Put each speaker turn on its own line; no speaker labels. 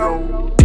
Show.